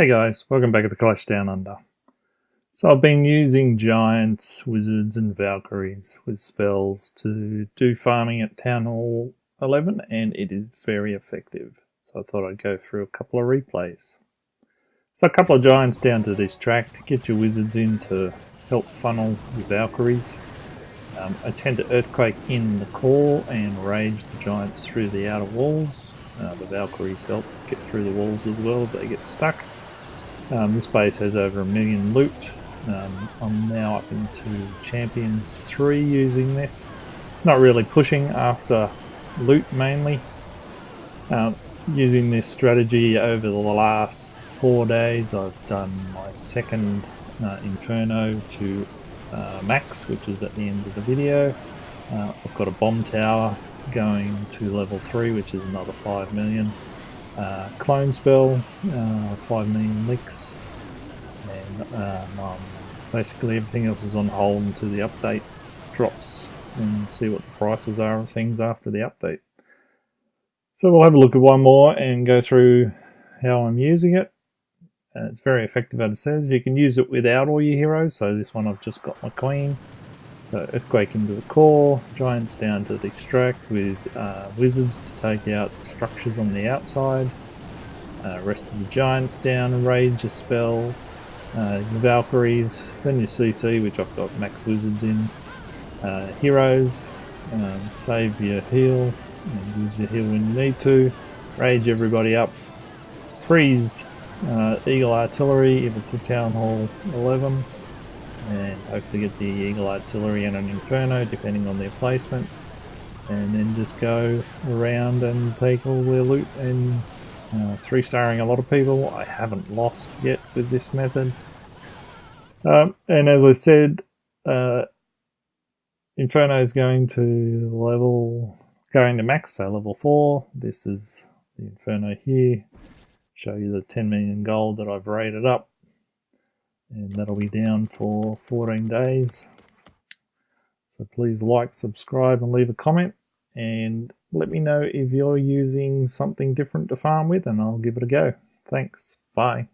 Hey guys, welcome back to the Clash Down Under. So I've been using Giants, Wizards and Valkyries with spells to do farming at Town Hall 11 and it is very effective. So I thought I'd go through a couple of replays. So a couple of Giants down to distract, to get your Wizards in to help funnel your Valkyries. Um, I tend to Earthquake in the core and rage the Giants through the outer walls. Uh, the Valkyries help get through the walls as well if they get stuck. Um, this base has over a million loot. Um, I'm now up into Champions 3 using this. Not really pushing after loot mainly. Um, using this strategy over the last four days I've done my second uh, Inferno to uh, max which is at the end of the video. Uh, I've got a bomb tower going to level 3 which is another 5 million uh, clone spell, uh, 5 million licks, and um, um, basically everything else is on hold until the update drops and see what the prices are of things after the update. So we'll have a look at one more and go through how I'm using it. Uh, it's very effective as it says. You can use it without all your heroes, so this one I've just got my queen. So Earthquake into the core, Giants down to the extract with uh, Wizards to take out structures on the outside. Uh, rest of the Giants down, Rage a spell, uh, Valkyries, then your CC which I've got max Wizards in. Uh, heroes, um, save your heal, and use your heal when you need to. Rage everybody up. Freeze uh, Eagle Artillery if it's a Town Hall 11 and hopefully get the Eagle Artillery and an Inferno depending on their placement and then just go around and take all their loot and uh, three starring a lot of people. I haven't lost yet with this method. Um, and as I said, uh, Inferno is going to level, going to max, so level 4. This is the Inferno here. Show you the 10 million gold that I've rated up and that'll be down for 14 days. So please like, subscribe and leave a comment and let me know if you're using something different to farm with and I'll give it a go. Thanks. Bye.